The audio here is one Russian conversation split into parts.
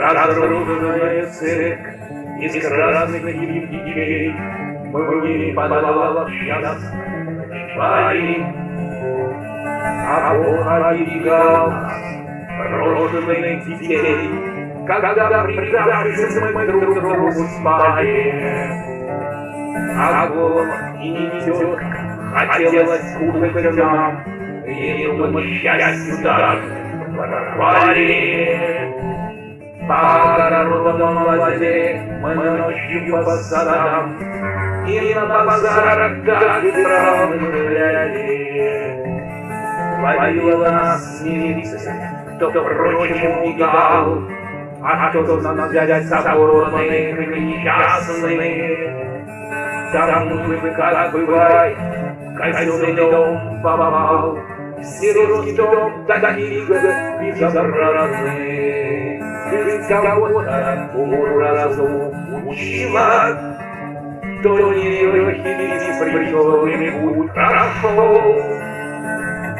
Разрушенная церковь из красных кирпичей Мне подавала час парень, А Бог оберегал брошенных детей, Когда придавшись мы друг другу спали. Огонь и несет, хотелось кушать нам, И думать счастью даже пропали. Огородам лазили мы ночью по садам, И на базарах как гуляли. Ловила нас милиция, кто, впрочем, мигал, А кто нам взять соборных несчастных. Там мы, как бывает, казенный дом попал, Сиротский дом, такие безобразные. Ты кого-то уму-разуму учила, То не легкий причем путь прошел.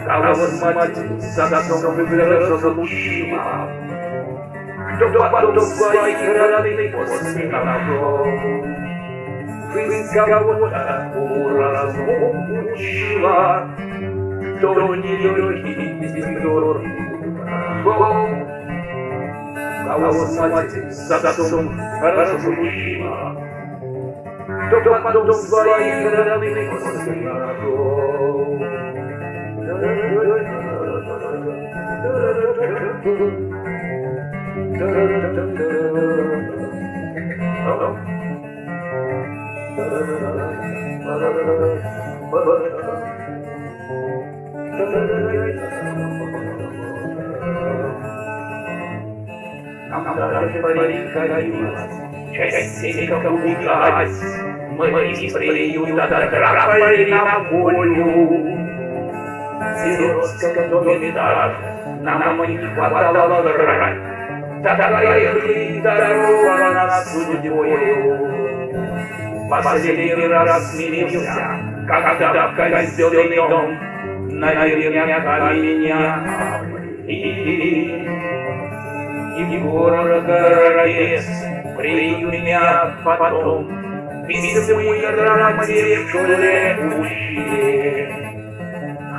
Кого мать за дом выглядел мужчина, Кто потом своих родных после нашел. Ты кого-то уму-разуму учила, Кого мать за дом хорошо мужчина, Кто потом своих родных после нашел. Нам даже приходилось частенько убегать, Мы из приюта драпали на волю. Доме даже нам не хватало жрать, Такая хлеб дорога нас судьбою. Последний раз смирился, когда в казенный дом Наверняка меня обрели. И город Городец приют потом Письмы грамоте в школе учили.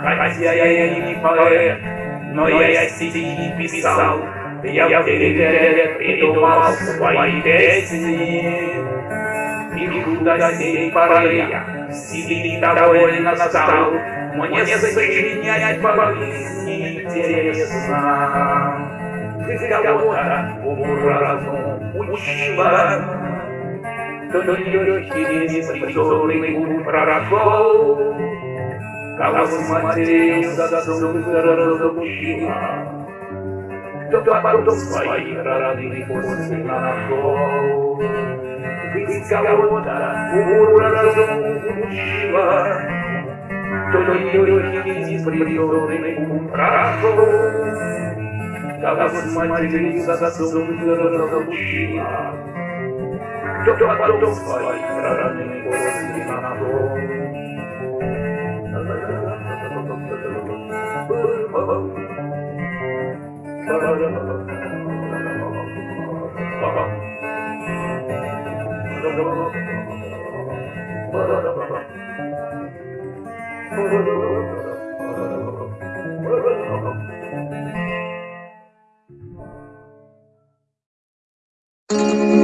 Хотя я не поэт, но я стихи писал, Я в девять придумал свои песни. И до сей поры я себе довольно стал, Мне сочинять по-жизни интересно. Ты кого-то уму-разуму учила, Кто легкий беспризорный путь прошел, Кого с матерью засунул гораздо мужчина, Кто потом своих родных после нашел. Ты кого-то уму-разуму учила, Кто легкий беспризорный путь прошел, Кого с матерью засунул гораздо мужчина, Кто потом своих родных после нашел. Thank you. Música